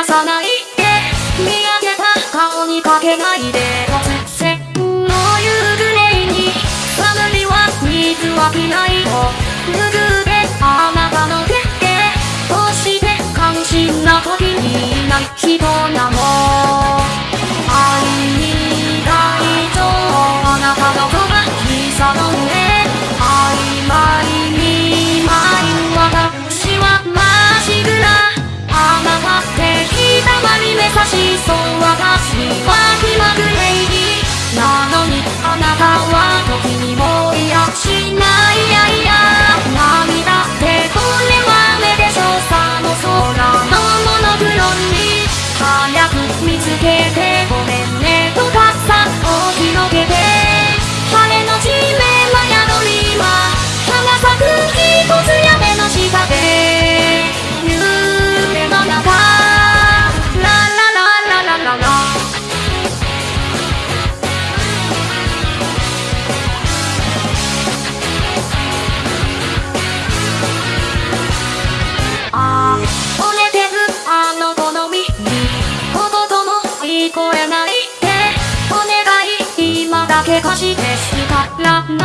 出さないで見上げた顔にかけないで。突然の夕暮れに眠りは水は着ないを拭うであなたの手でどうして関心な時にいない。人なのなのにあなたは時にもいしない。け貸してしたら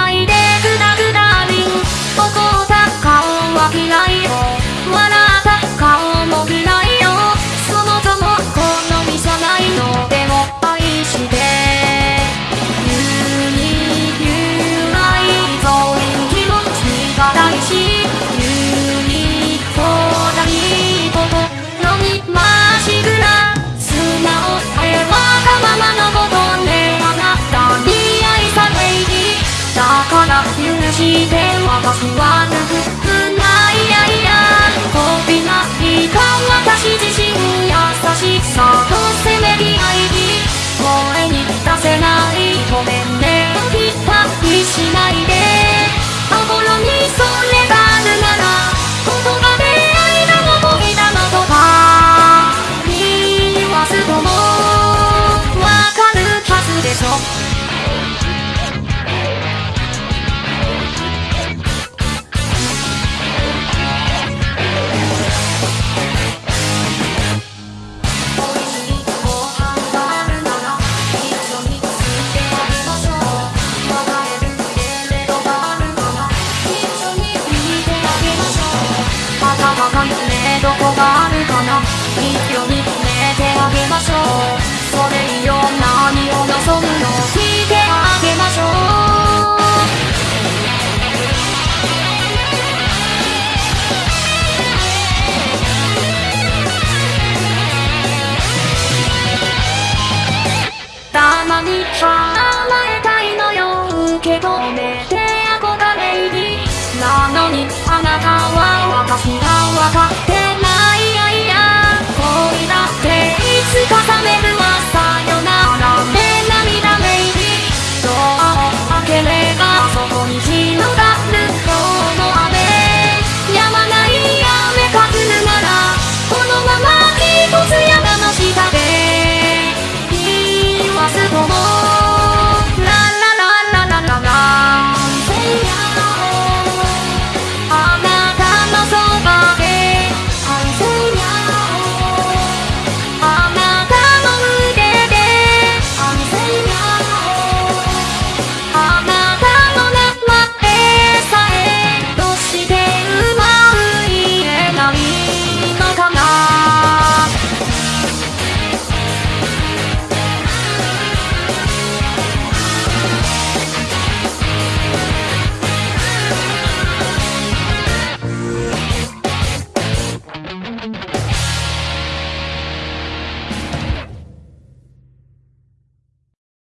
wanna 息を認めてあげましょう。それ以上